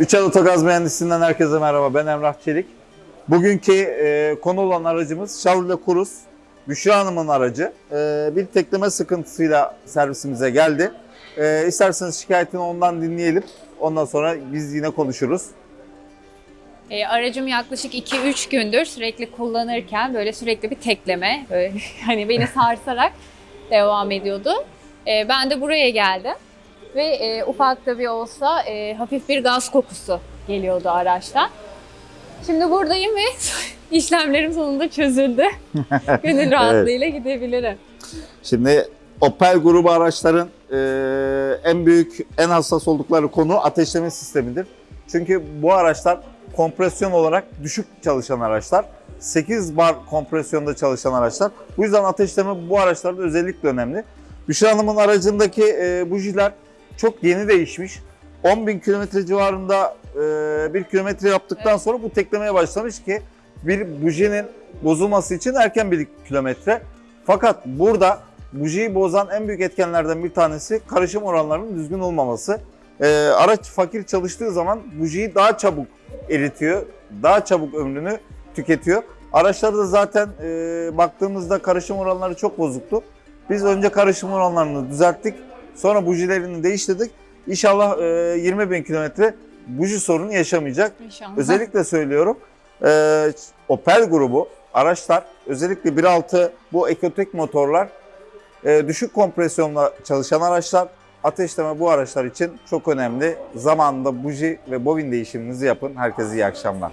Üçel Otogaz Mühendisliğinden herkese merhaba. Ben Emrah Çelik. Bugünkü e, konu olan aracımız Chevrolet Cruze. Büşra Hanım'ın aracı. E, bir tekleme sıkıntısıyla servisimize geldi. E, isterseniz şikayetini ondan dinleyelim. Ondan sonra biz yine konuşuruz. E, aracım yaklaşık 2-3 gündür sürekli kullanırken böyle sürekli bir tekleme, böyle hani beni sarsarak devam ediyordu. E, ben de buraya geldim ve e, ufak da bir olsa e, hafif bir gaz kokusu geliyordu araçtan. Şimdi buradayım ve işlemlerim sonunda çözüldü. Gönül rahatlığıyla gidebilirim. Şimdi Opel grubu araçların e, en büyük, en hassas oldukları konu ateşleme sistemidir. Çünkü bu araçlar kompresyon olarak düşük çalışan araçlar. 8 bar kompresyonda çalışan araçlar. Bu yüzden ateşleme bu araçlarda özellikle önemli. Büşra Hanım'ın aracındaki e, bujiler çok yeni değişmiş. 10.000 kilometre civarında e, bir kilometre yaptıktan Evet. sonra bu teklemeye başlamış ki bir bujinin bozulması için erken bir kilometre. Fakat burada bujiyi bozan en büyük etkenlerden bir tanesi karışım oranlarının düzgün olmaması. Ee, araç fakir çalıştığı zaman bujiyi daha çabuk eritiyor, daha çabuk ömrünü tüketiyor. Araçlarda zaten e, baktığımızda karışım oranları çok bozuktu. Biz önce karışım oranlarını düzelttik, sonra bujilerini değiştirdik. İnşallah e, 20 bin kilometre buji sorunu yaşamayacak. İnşallah. Özellikle söylüyorum e, Opel grubu araçlar özellikle 1.6 bu ekotek motorlar e, düşük kompresyonla çalışan araçlar ateşleme bu araçlar için çok önemli. Zamanında buji ve bobin değişiminizi yapın. Herkese iyi akşamlar.